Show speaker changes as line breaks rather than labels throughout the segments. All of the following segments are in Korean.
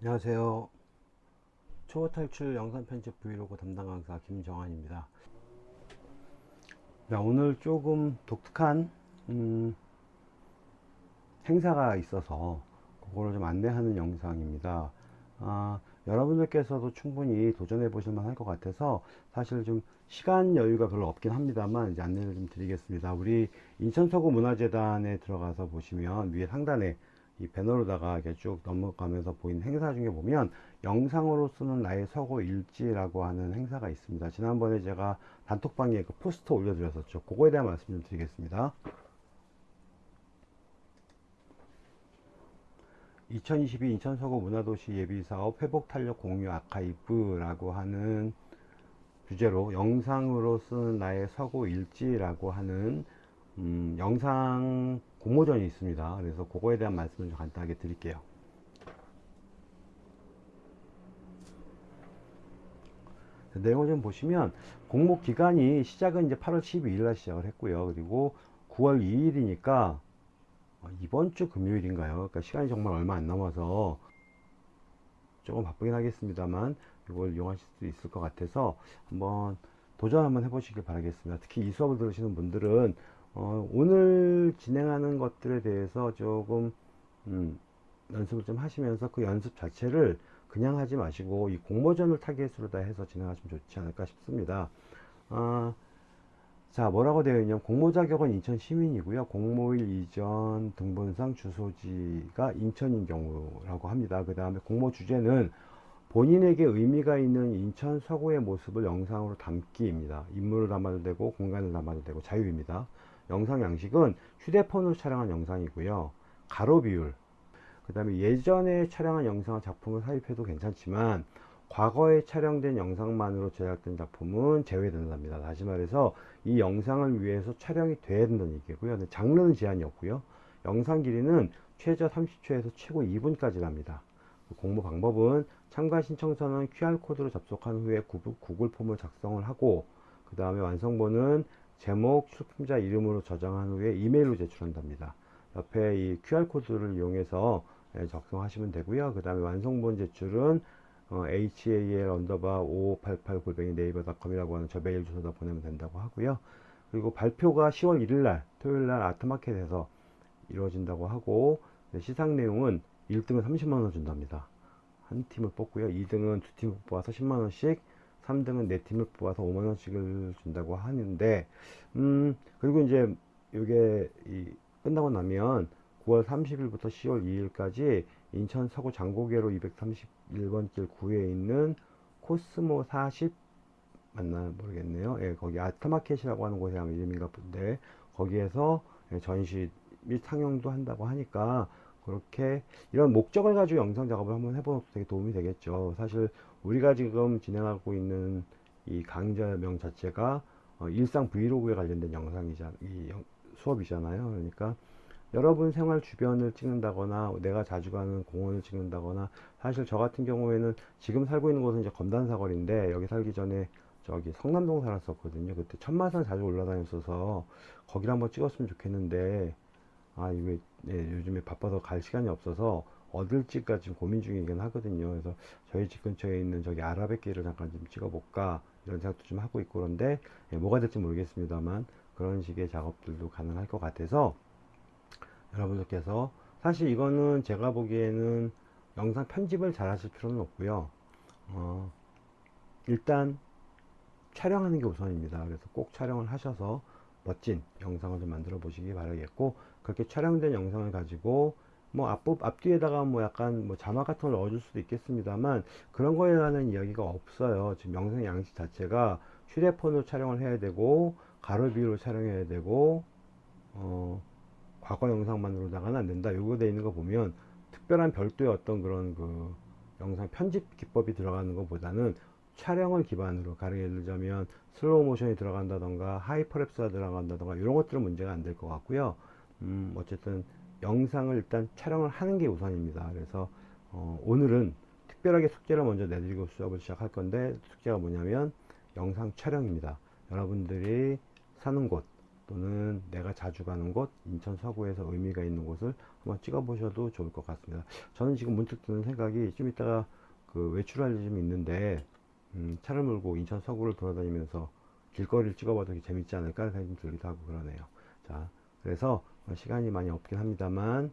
안녕하세요. 초보 탈출 영상 편집 브이로그 담당 강사 김정환입니다. 자, 오늘 조금 독특한 음, 행사가 있어서 그거를 좀 안내하는 영상입니다. 아, 여러분들께서도 충분히 도전해 보실 만 할 것 같아서 사실 좀 시간 여유가 별로 없긴 합니다만 이제 안내를 좀 드리겠습니다. 우리 인천서구 문화재단에 들어가서 보시면 위에 상단에 이 배너로다가 이렇게 쭉 넘어가면서 보이는 행사 중에 보면 영상으로 쓰는 나의 서고 일지라고 하는 행사가 있습니다. 지난번에 제가 단톡방에 그 포스터 올려드렸었죠. 그거에 대한 말씀 좀 드리겠습니다. 2022 인천 서구 문화도시 예비사업 회복 탄력 공유 아카이브라고 하는 주제로 영상으로 쓰는 나의 서고 일지라고 하는 음, 영상 공모전이 있습니다. 그래서 그거에 대한 말씀을 좀 간단하게 드릴게요. 내용을 좀 보시면 공모 기간이 시작은 이제 8월 12일 날 시작을 했고요. 그리고 9월 2일이니까 이번 주 금요일인가요? 그러니까 시간이 정말 얼마 안 남아서 조금 바쁘긴 하겠습니다만 이걸 이용하실 수 있을 것 같아서 한번 도전 한번 해보시길 바라겠습니다. 특히 이 수업을 들으시는 분들은 어, 오늘 진행하는 것들에 대해서 조금 음, 연습을 좀 하시면서 그 연습 자체를 그냥 하지 마시고 이 공모전을 타겟으로 다 해서 진행하시면 좋지 않을까 싶습니다. 아, 자 뭐라고 되어 있냐면 공모 자격은 인천 시민이고요. 공모일 이전 등본상 주소지가 인천인 경우라고 합니다. 그 다음에 공모 주제는 본인에게 의미가 있는 인천 서구의 모습을 영상으로 담기입니다. 인물을 담아도 되고 공간을 담아도 되고 자유입니다. 영상 양식은 휴대폰으로 촬영한 영상이고요. 가로 비율, 그 다음에 예전에 촬영한 영상을 작품을 삽입해도 괜찮지만 과거에 촬영된 영상만으로 제작된 작품은 제외된답니다. 다시 말해서 이 영상을 위해서 촬영이 돼야 된다는 얘기고요. 장르는 제한이 없고요. 영상 길이는 최저 30초에서 최고 2분까지랍니다. 공모 방법은 참가 신청서는 QR코드로 접속한 후에 구글 form을 작성을 하고 그 다음에 완성본은 제목, 출품자 이름으로 저장한 후에 이메일로 제출한답니다. 옆에 이 QR코드를 이용해서 예, 작성하시면 되고요. 그 다음에 완성본 제출은 어, hal underbar 5588 골뱅이 네이버닷컴이라고 하는 저 메일 주소다 보내면 된다고 하고요. 그리고 발표가 10월 1일 날 토요일 날 아트마켓에서 이루어진다고 하고 시상 내용은 1등은 30만원 준답니다. 한 팀을 뽑고요. 2등은 두 팀을 뽑아서 10만원씩 3등은 네 팀을 뽑아서 5만원씩을 준다고 하는데 음 그리고 이제 이게 끝나고 나면 9월 30일부터 10월 2일까지 인천 서구 장고개로 231번 길 구에 있는 코스모 40 맞나 모르겠네요. 예, 거기 아트마켓이라고 하는 곳에 아마 이름인가 본데 거기에서 예, 전시 및 상영도 한다고 하니까 그렇게 이런 목적을 가지고 영상 작업을 한번 해보는 것도 되게 도움이 되겠죠. 사실 우리가 지금 진행하고 있는 이 강좌명 자체가 어, 일상 브이로그에 관련된 영상이자 이 영, 수업이잖아요. 그러니까 여러분 생활 주변을 찍는다거나 내가 자주 가는 공원을 찍는다거나 사실 저 같은 경우에는 지금 살고 있는 곳은 이제 검단사거리인데 여기 살기 전에 저기 성남동 살았었거든요 그때 천마산 자주 올라다녔어서 거기를 한번 찍었으면 좋겠는데 아 이게 네, 요즘에 바빠서 갈 시간이 없어서 찍까 지금 고민 중이긴 하거든요. 그래서 저희 집 근처에 있는 저기 아라뱃길을 잠깐 좀 찍어볼까 이런 생각도 좀 하고 있고 그런데 예, 뭐가 될지 모르겠습니다만 그런 식의 작업들도 가능할 것 같아서 여러분들께서 사실 이거는 제가 보기에는 영상 편집을 잘 하실 필요는 없고요. 어, 일단 촬영하는 게 우선입니다. 그래서 꼭 촬영을 하셔서 멋진 영상을 좀 만들어 보시기 바라겠고 그렇게 촬영된 영상을 가지고 뭐 앞, 앞뒤에다가 뭐 약간 뭐 자막 같은 걸 넣어줄 수도 있겠습니다만 그런 거에 관한 이야기가 없어요 지금 영상 양식 자체가 휴대폰으로 촬영을 해야 되고 가로 비율로 촬영해야 되고 어 과거 영상만으로다가는 안 된다. 요거 돼 있는 거 보면 특별한 별도의 어떤 그런 그 영상 편집 기법이 들어가는 것보다는 촬영을 기반으로 가령 예를 들자면 슬로우 모션이 들어간다던가 hyperlapse가 들어간다던가 이런 것들은 문제가 안 될 것 같고요. 음, 어쨌든 영상을 일단 촬영을 하는 게 우선입니다. 그래서 어, 오늘은 특별하게 숙제를 먼저 내드리고 수업을 시작할 건데 숙제가 뭐냐면 영상 촬영입니다. 여러분들이 사는 곳 또는 내가 자주 가는 곳 인천 서구에서 의미가 있는 곳을 한번 찍어 보셔도 좋을 것 같습니다 저는 지금 문득 드는 생각이 좀 이따가 그 외출할 일이 좀 있는데 음, 차를 몰고 인천 서구를 돌아다니면서 길거리를 찍어봐도 재밌지 않을까 생각이 좀 들기도 하고 그러네요 자 그래서 시간이 많이 없긴 합니다만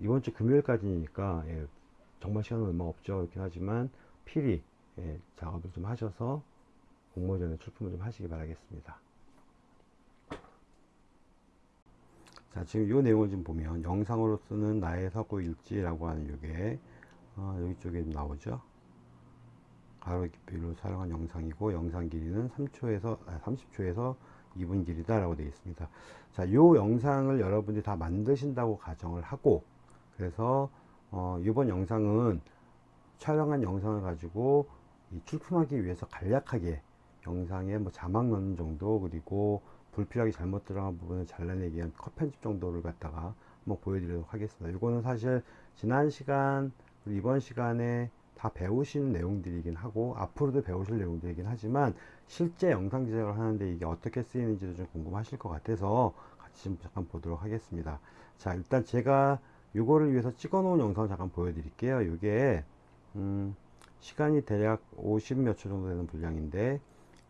이번 주 금요일까지니까 예, 정말 시간은 얼마 없죠. 그렇긴 하지만 필히 예, 작업을 좀 하셔서 공모전에 출품을 좀 하시기 바라겠습니다. 자 지금 이 내용을 좀 보면 영상으로 쓰는 나의 서구 일지라고 하는 이게 어, 여기 쪽에 나오죠? 가로 깊이로 사용한 영상이고 영상 길이는 3초에서 아, 30초에서 2분 길이다 라고 되어 있습니다. 자, 이 영상을 여러분들이 다 만드신다고 가정을 하고 그래서 어, 이번 영상은 촬영한 영상을 가지고 출품하기 위해서 간략하게 영상에 뭐 자막 넣는 정도 그리고 불필요하게 잘못 들어간 부분을 잘라내기 위한 컷 편집 정도를 갖다가 한번 보여드리도록 하겠습니다. 이거는 사실 지난 시간 이번 시간에 다 배우시는 내용들이긴 하고 앞으로도 배우실 내용들이긴 하지만 실제 영상 제작을 하는데 이게 어떻게 쓰이는지도 좀 궁금하실 것 같아서 같이 좀 잠깐 보도록 하겠습니다. 자 일단 제가 이거를 위해서 찍어 놓은 영상을 잠깐 보여드릴게요. 이게 음, 시간이 대략 50몇 초 정도 되는 분량인데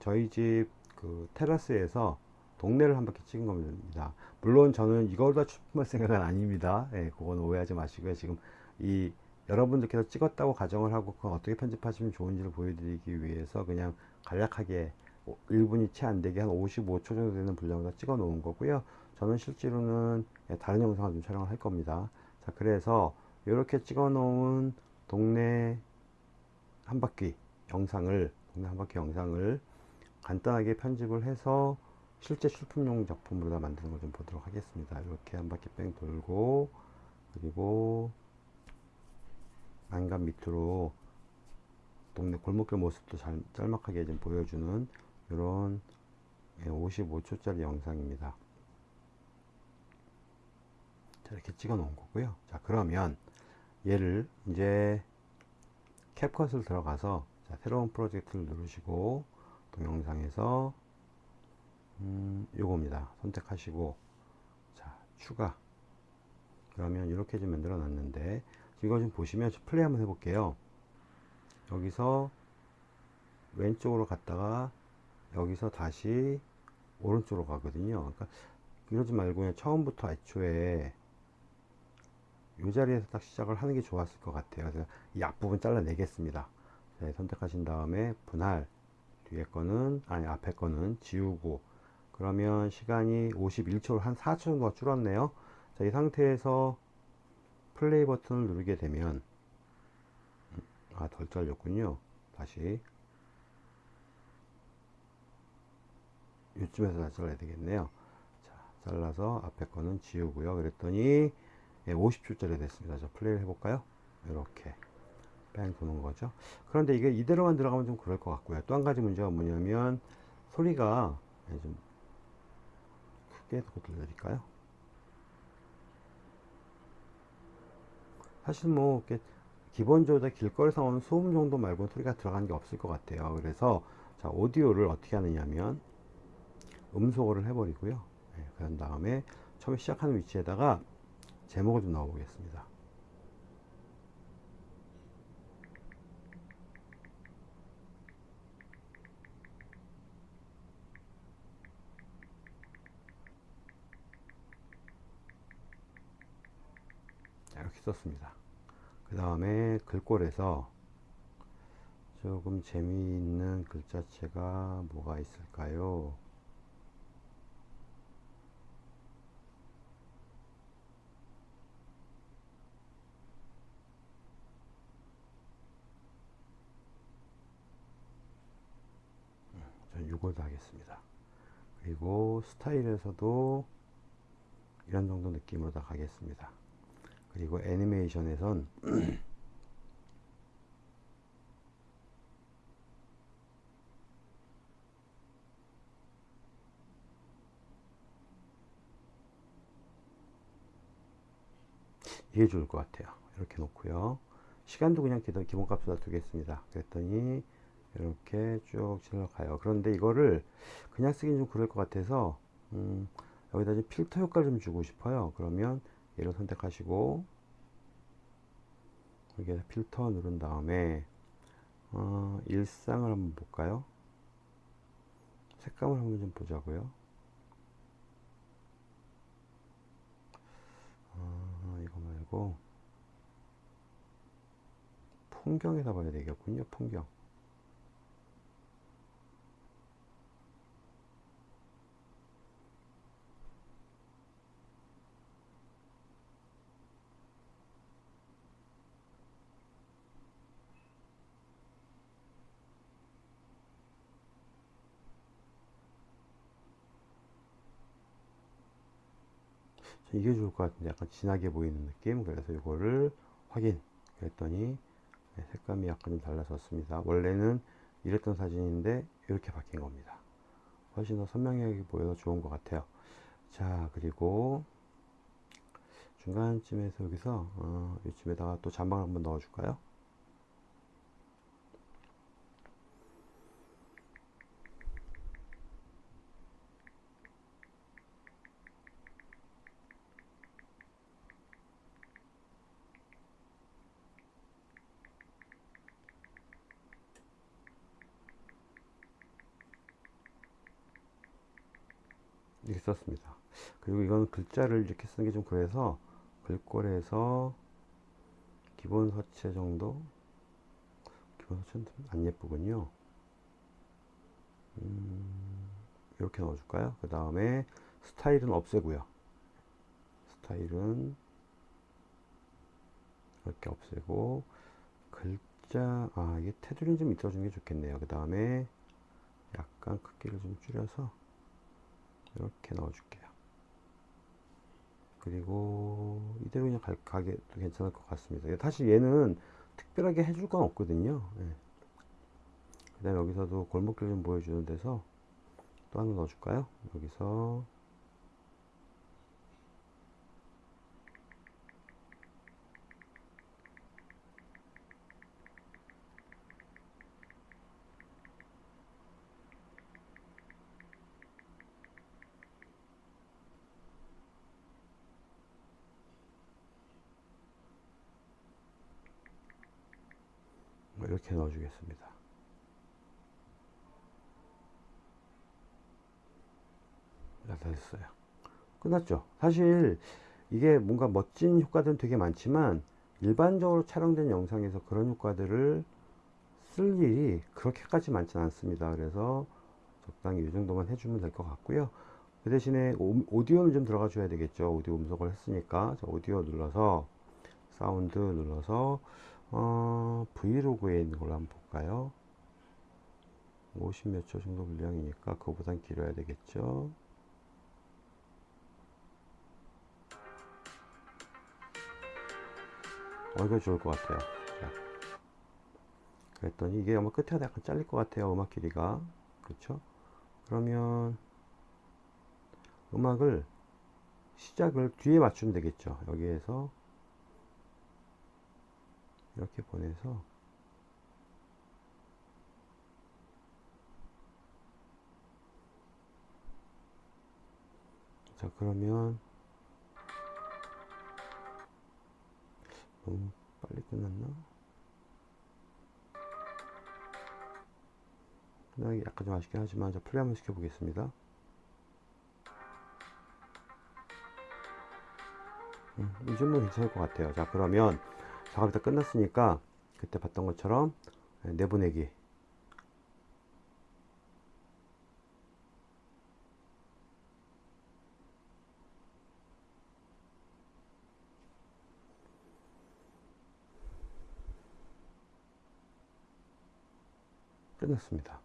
저희 집 그 테라스에서 동네를 한 바퀴 찍은 겁니다. 물론 저는 이걸 다 출품할 생각은 아닙니다. 예, 그건 오해하지 마시고요. 지금 이 여러분들께서 찍었다고 가정을 하고 그건 어떻게 편집하시면 좋은지를 보여드리기 위해서 그냥 간략하게 1분이 채 안되게 한 55초 정도 되는 분량으로 찍어 놓은 거고요. 저는 실제로는 예, 다른 영상을 좀 촬영을 할 겁니다. 자 그래서 이렇게 찍어 놓은 동네 한 바퀴 영상을 동네 한 바퀴 영상을 간단하게 편집을 해서 실제 출품용 작품으로 다 만드는 걸 좀 보도록 하겠습니다. 이렇게 한 바퀴 뺑 돌고 그리고 안간 밑으로 동네 골목길 모습도 잘, 짤막하게 좀 보여주는 이런 55초짜리 영상입니다. 자, 이렇게 찍어 놓은 거고요. 자, 그러면 얘를 이제 캡컷을 들어가서 자, 새로운 프로젝트를 누르시고 동영상에서 음, 요겁니다. 선택하시고 자, 추가 그러면 이렇게 좀 만들어 놨는데 이거 좀 보시면 플레이 한번 해볼게요. 여기서 왼쪽으로 갔다가 여기서 다시 오른쪽으로 가거든요. 그러니까 이러지 말고 그냥 처음부터 애초에 이 자리에서 딱 시작을 하는 게 좋았을 것 같아요. 그래서 이 앞부분 잘라내겠습니다. 자, 선택하신 다음에 분할 뒤에 거는 아니 앞에 거는 지우고. 그러면 시간이 51초로 한 4초 정도가 줄었네요. 자, 이 상태에서 플레이 버튼을 누르게 되면 아덜 잘렸군요. 다시. 이쯤에서 다시 잘라야 되겠네요. 자 잘라서 앞에 거는 지우고요. 그랬더니 50초짜리 예, 됐습니다. 저 플레이를 해볼까요? 이렇게 뺑 도는 거죠. 그런데 이게 이대로만 들어가면 좀 그럴 것 같고요. 또 한 가지 문제가 뭐냐면 소리가 예, 좀 크게 들려드릴까요 사실 뭐 기본적으로 길거리에서 오는 소음 정도 말고 소리가 들어가는 게 없을 것 같아요. 그래서 자 오디오를 어떻게 하느냐면 음소거를 해버리고요. 네, 그런 다음에 처음에 시작하는 위치에다가 제목을 좀 넣어 보겠습니다 이렇게 썼습니다. 그 다음에 글꼴에서 조금 재미있는 글자체가 뭐가 있을까요? 저는 이걸도 하겠습니다. 그리고 스타일에서도 이런 정도 느낌으로 다 가겠습니다. 그리고 애니메이션에선 이게 좋을 것 같아요. 이렇게 놓고요. 시간도 그냥 기본값으로 두겠습니다. 그랬더니 이렇게 쭉 질러가요. 그런데 이거를 그냥 쓰긴 좀 그럴 것 같아서 음, 여기다 좀 필터 효과를 좀 주고 싶어요. 그러면 얘를 선택하시고 여기에 필터 누른 다음에 어, 일상을 한번 볼까요? 색감을 한번 좀 보자고요. 아, 이거 말고 풍경에다 봐야 되겠군요. 풍경. 이게 좋을 것 같은데 약간 진하게 보이는 느낌? 그래서 이거를 확인 그랬더니 네, 색감이 약간 좀 달라졌습니다. 원래는 이랬던 사진인데 이렇게 바뀐 겁니다. 훨씬 더 선명하게 보여서 좋은 것 같아요. 자 그리고 중간쯤에서 여기서 어, 이쯤에다가 또 잔방을 한번 넣어 줄까요 이렇게 썼습니다. 그리고 이건 글자를 이렇게 쓰는 게 좀 그래서 글꼴에서 기본 서체 정도 기본 서체는 안 예쁘군요. 음, 이렇게 넣어줄까요? 그 다음에 스타일은 없애고요. 스타일은 이렇게 없애고 글자 아 이게 테두리는 좀 있어주는 게 좋겠네요. 그 다음에 약간 크기를 좀 줄여서 이렇게 넣어줄게요. 그리고 이대로 그냥 가, 가게도 괜찮을 것 같습니다. 사실 얘는 특별하게 해줄 건 없거든요. 네. 그 다음에 여기서도 골목길 좀 보여주는 데서 또 하나 넣어줄까요? 여기서 뭐 이렇게 넣어주겠습니다. 다 됐어요. 끝났죠. 사실 이게 뭔가 멋진 효과들은 되게 많지만 일반적으로 촬영된 영상에서 그런 효과들을 쓸 일이 그렇게까지 많지는 않습니다. 그래서 적당히 이 정도만 해주면 될 것 같고요. 그 대신에 오디오는 좀 들어가 줘야 되겠죠. 오디오 음성을 했으니까 오디오 눌러서 사운드 눌러서 어, 브이로그에 있는 걸로 한번 볼까요? 50 몇 초 정도 분량이니까 그거보단 길어야 되겠죠. 어, 이거 좋을 것 같아요. 자. 그랬더니 이게 아마 끝에 약간 잘릴 것 같아요. 음악 길이가. 그렇죠? 그러면 음악을 시작을 뒤에 맞추면 되겠죠. 여기에서 이렇게 보내서 자 그러면 너무 빨리 끝났나? 끝나기 약간 좀 아쉽긴 하지만 자 플레이 한번 시켜보겠습니다 음, 이 정도 괜찮을 것 같아요 자 그러면 작업이 다 끝났으니까 그때 봤던 것처럼 내보내기 끝났습니다.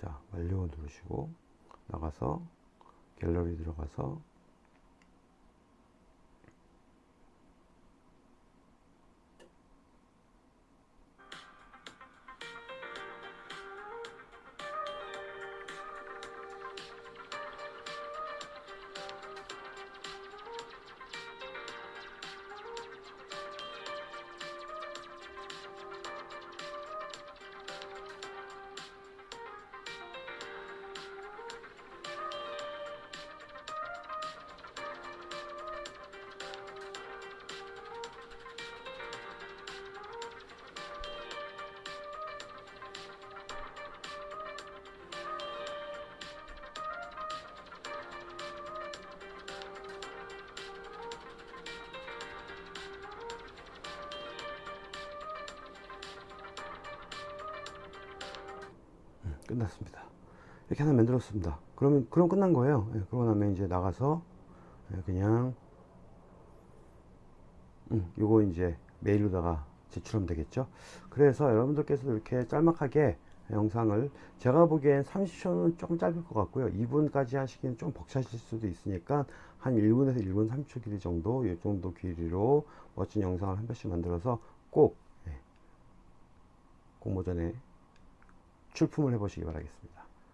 자, 완료 누르시고 나가서 갤러리 들어가서 끝났습니다. 이렇게 하나 만들었습니다. 그러면 그럼 끝난 거예요. 예, 그러고 나면 이제 나가서 예, 그냥 음, 요거 이제 메일로다가 제출하면 되겠죠. 그래서 여러분들께서도 이렇게 짤막하게 영상을 제가 보기엔 30초는 조금 짧을 것 같고요. 2분까지 하시기는 좀 벅차실 수도 있으니까 한 1분에서 1분 30초 길이 정도 이 정도 길이로 멋진 영상을 한 편씩 만들어서 꼭 예, 공모전에 출품을 해보시기 바라겠습니다.